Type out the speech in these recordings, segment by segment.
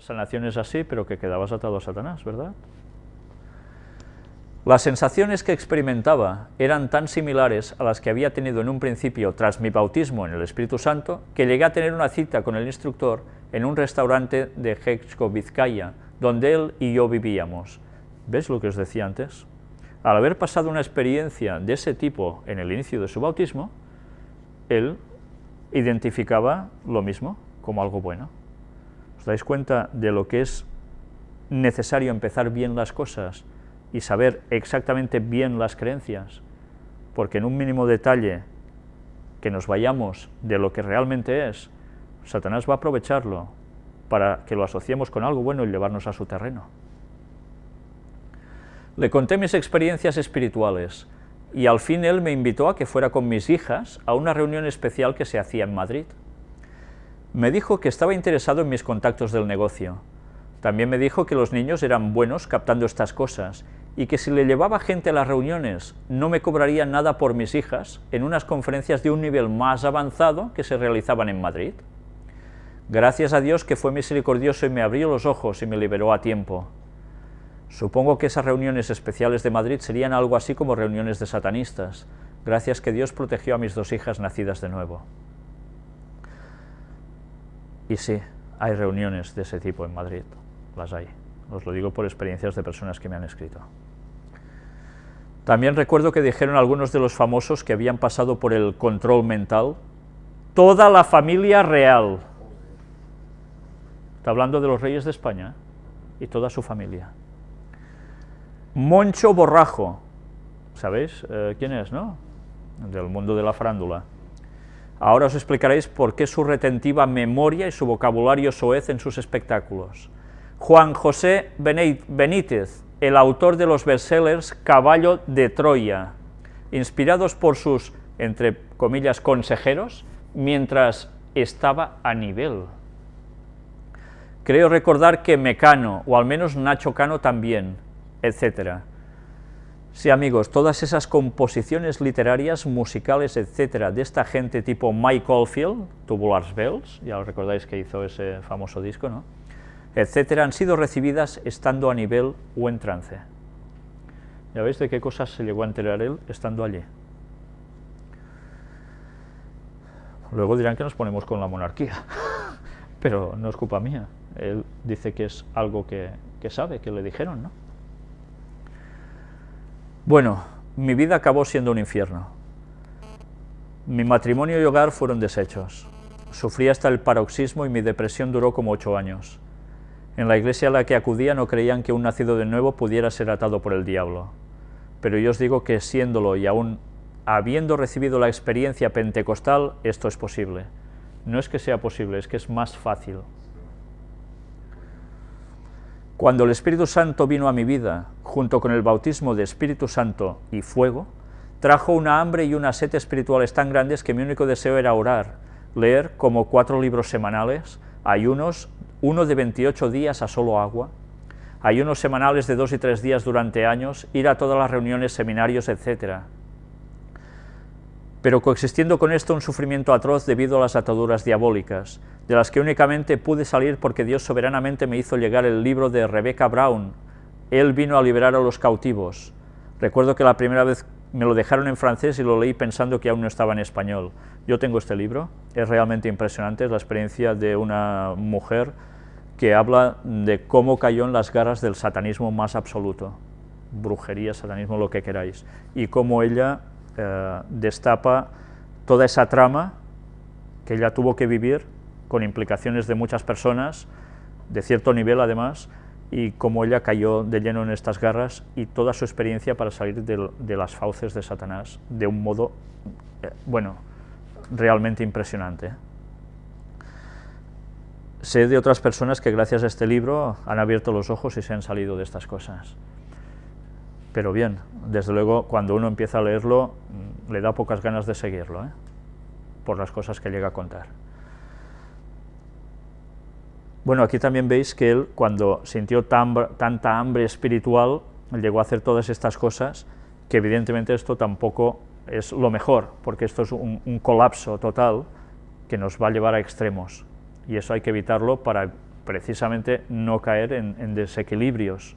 sanaciones así, pero que quedabas atado a Satanás, ¿verdad? Las sensaciones que experimentaba eran tan similares a las que había tenido en un principio tras mi bautismo en el Espíritu Santo, que llegué a tener una cita con el instructor en un restaurante de Hexco, Vizcaya, donde él y yo vivíamos. ¿Ves lo que os decía antes? Al haber pasado una experiencia de ese tipo en el inicio de su bautismo, él identificaba lo mismo como algo bueno. ¿Os dais cuenta de lo que es necesario empezar bien las cosas y saber exactamente bien las creencias, porque en un mínimo detalle que nos vayamos de lo que realmente es, Satanás va a aprovecharlo para que lo asociemos con algo bueno y llevarnos a su terreno. Le conté mis experiencias espirituales y al fin él me invitó a que fuera con mis hijas a una reunión especial que se hacía en Madrid. Me dijo que estaba interesado en mis contactos del negocio. También me dijo que los niños eran buenos captando estas cosas y que si le llevaba gente a las reuniones no me cobraría nada por mis hijas en unas conferencias de un nivel más avanzado que se realizaban en Madrid. Gracias a Dios que fue misericordioso y me abrió los ojos y me liberó a tiempo. Supongo que esas reuniones especiales de Madrid serían algo así como reuniones de satanistas, gracias que Dios protegió a mis dos hijas nacidas de nuevo. Y sí, hay reuniones de ese tipo en Madrid, las hay. Os lo digo por experiencias de personas que me han escrito. También recuerdo que dijeron algunos de los famosos que habían pasado por el control mental, toda la familia real. Está hablando de los reyes de España y toda su familia. Moncho Borrajo, ¿sabéis eh, quién es, no? Del mundo de la farándula. Ahora os explicaréis por qué su retentiva memoria y su vocabulario soez en sus espectáculos. Juan José Benítez, el autor de los bestsellers Caballo de Troya, inspirados por sus, entre comillas, consejeros, mientras estaba a nivel. Creo recordar que Mecano, o al menos Nacho Cano también, etc. Sí, amigos, todas esas composiciones literarias, musicales, etcétera, de esta gente tipo Mike Oldfield, Tubular Bells, ya os recordáis que hizo ese famoso disco, ¿no?, etcétera, han sido recibidas estando a nivel o en trance. ¿Ya veis de qué cosas se llegó a enterar él estando allí? Luego dirán que nos ponemos con la monarquía, pero no es culpa mía. Él dice que es algo que, que sabe, que le dijeron, ¿no? Bueno, mi vida acabó siendo un infierno. Mi matrimonio y hogar fueron deshechos. Sufrí hasta el paroxismo y mi depresión duró como ocho años. En la iglesia a la que acudía no creían que un nacido de nuevo pudiera ser atado por el diablo. Pero yo os digo que siéndolo y aún habiendo recibido la experiencia pentecostal, esto es posible. No es que sea posible, es que es más fácil. Cuando el Espíritu Santo vino a mi vida, junto con el bautismo de Espíritu Santo y fuego, trajo una hambre y una sed espirituales tan grandes que mi único deseo era orar, leer como cuatro libros semanales, ayunos, uno de 28 días a solo agua, ayunos semanales de dos y tres días durante años, ir a todas las reuniones, seminarios, etc. Pero coexistiendo con esto un sufrimiento atroz debido a las ataduras diabólicas, de las que únicamente pude salir porque Dios soberanamente me hizo llegar el libro de Rebecca Brown, Él vino a liberar a los cautivos. Recuerdo que la primera vez me lo dejaron en francés y lo leí pensando que aún no estaba en español. Yo tengo este libro, es realmente impresionante, es la experiencia de una mujer que habla de cómo cayó en las garras del satanismo más absoluto, brujería, satanismo, lo que queráis, y cómo ella eh, destapa toda esa trama que ella tuvo que vivir, con implicaciones de muchas personas, de cierto nivel además, y cómo ella cayó de lleno en estas garras y toda su experiencia para salir de, las fauces de Satanás de un modo, eh, bueno, realmente impresionante. Sé de otras personas que gracias a este libro han abierto los ojos y se han salido de estas cosas. Pero bien, desde luego, cuando uno empieza a leerlo, le da pocas ganas de seguirlo, ¿eh? por las cosas que llega a contar. Bueno, aquí también veis que él, cuando sintió tanta hambre espiritual, llegó a hacer todas estas cosas, que evidentemente esto tampoco es lo mejor, porque esto es un colapso total que nos va a llevar a extremos, y eso hay que evitarlo para precisamente no caer en, desequilibrios.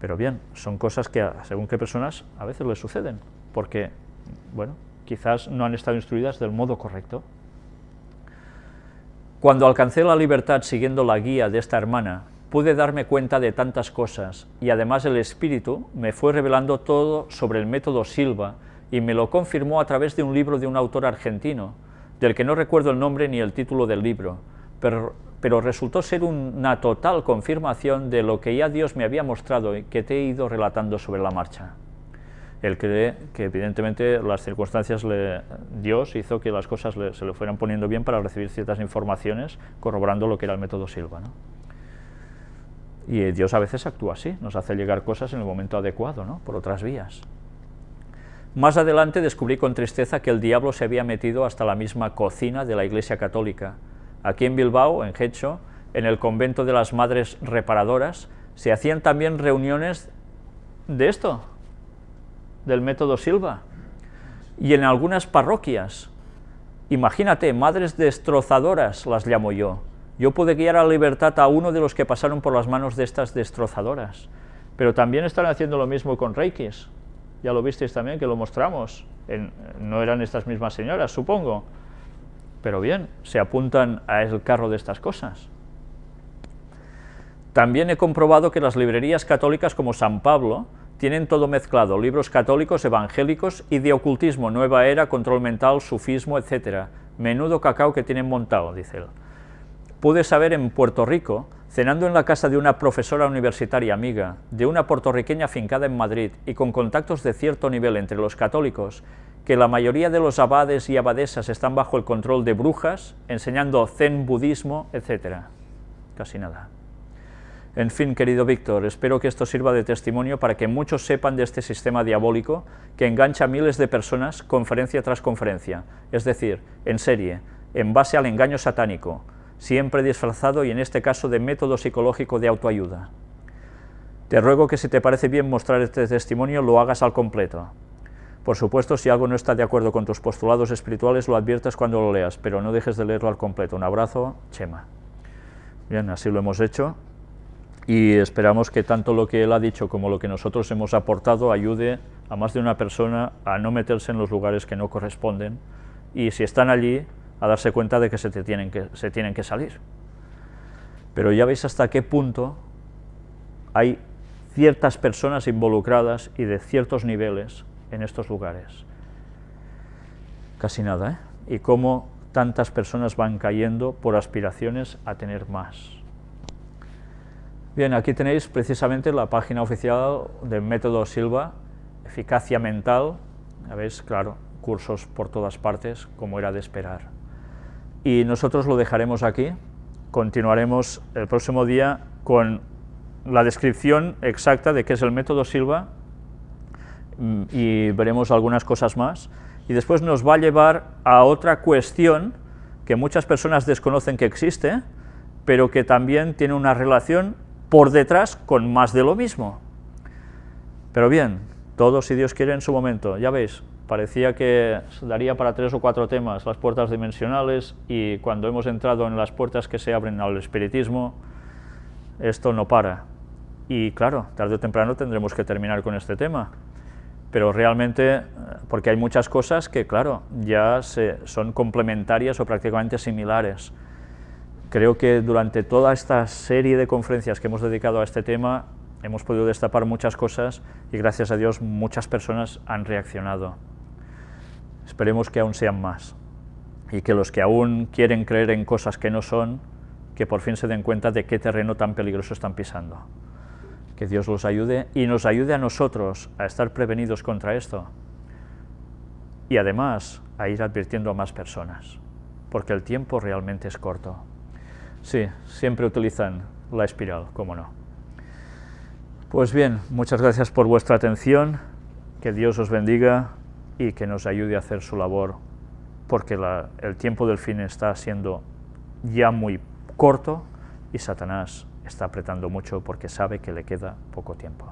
Pero bien, son cosas que según qué personas a veces les suceden, porque, bueno, quizás no han estado instruidas del modo correcto. Cuando alcancé la libertad siguiendo la guía de esta hermana, pude darme cuenta de tantas cosas, y además el Espíritu me fue revelando todo sobre el método Silva, y me lo confirmó a través de un libro de un autor argentino, del que no recuerdo el nombre ni el título del libro, pero, pero resultó ser una total confirmación de lo que ya Dios me había mostrado y que te he ido relatando sobre la marcha. Él cree que evidentemente las circunstancias, le, Dios hizo que las cosas se le fueran poniendo bien para recibir ciertas informaciones, corroborando lo que era el método Silva. ¿no? Y Dios a veces actúa así, nos hace llegar cosas en el momento adecuado, ¿no? por otras vías. Más adelante descubrí con tristeza que el diablo se había metido hasta la misma cocina de la Iglesia Católica. Aquí en Bilbao, en Hecho, en el convento de las Madres Reparadoras, se hacían también reuniones de esto, del método Silva, y en algunas parroquias. Imagínate, madres destrozadoras las llamo yo. Yo pude guiar a libertad a uno de los que pasaron por las manos de estas destrozadoras, pero también están haciendo lo mismo con reikis ya lo visteis también, que lo mostramos, no eran estas mismas señoras, supongo, pero bien, se apuntan a el carro de estas cosas. También he comprobado que las librerías católicas como San Pablo tienen todo mezclado, libros católicos, evangélicos y de ocultismo, nueva era, control mental, sufismo, etc. Menudo cacao que tienen montado, dice él. Pude saber en Puerto Rico cenando en la casa de una profesora universitaria amiga, de una puertorriqueña fincada en Madrid y con contactos de cierto nivel entre los católicos, que la mayoría de los abades y abadesas están bajo el control de brujas, enseñando zen budismo, etc. Casi nada. En fin, querido Víctor, espero que esto sirva de testimonio para que muchos sepan de este sistema diabólico que engancha a miles de personas conferencia tras conferencia, es decir, en serie, en base al engaño satánico, siempre disfrazado y en este caso de método psicológico de autoayuda. Te ruego que si te parece bien mostrar este testimonio lo hagas al completo. Por supuesto, si algo no está de acuerdo con tus postulados espirituales, lo adviertas cuando lo leas, pero no dejes de leerlo al completo. Un abrazo, Chema. Bien, así lo hemos hecho y esperamos que tanto lo que él ha dicho como lo que nosotros hemos aportado ayude a más de una persona a no meterse en los lugares que no corresponden y si están allí, a darse cuenta de que se, tienen, que se tienen que salir. Pero ya veis hasta qué punto hay ciertas personas involucradas y de ciertos niveles en estos lugares. Casi nada, ¿eh? Y cómo tantas personas van cayendo por aspiraciones a tener más. Bien, aquí tenéis precisamente la página oficial del método Silva, eficacia mental, ya veis, claro, cursos por todas partes, como era de esperar y nosotros lo dejaremos aquí. Continuaremos el próximo día con la descripción exacta de qué es el método Silva y veremos algunas cosas más. Y después nos va a llevar a otra cuestión que muchas personas desconocen que existe, pero que también tiene una relación por detrás con más de lo mismo. Pero bien, todo si Dios quiere en su momento, ya veis, parecía que daría para tres o cuatro temas las puertas dimensionales y cuando hemos entrado en las puertas que se abren al espiritismo, esto no para. Y claro, tarde o temprano tendremos que terminar con este tema, pero realmente, porque hay muchas cosas que, claro, ya son complementarias o prácticamente similares. Creo que durante toda esta serie de conferencias que hemos dedicado a este tema, hemos podido destapar muchas cosas y gracias a Dios muchas personas han reaccionado. Esperemos que aún sean más y que los que aún quieren creer en cosas que no son, que por fin se den cuenta de qué terreno tan peligroso están pisando. Que Dios los ayude y nos ayude a nosotros a estar prevenidos contra esto y además a ir advirtiendo a más personas, porque el tiempo realmente es corto. Sí, siempre utilizan la espiral, cómo no. Pues bien, muchas gracias por vuestra atención, que Dios os bendiga, y que nos ayude a hacer su labor, porque el tiempo del fin está siendo ya muy corto y Satanás está apretando mucho porque sabe que le queda poco tiempo.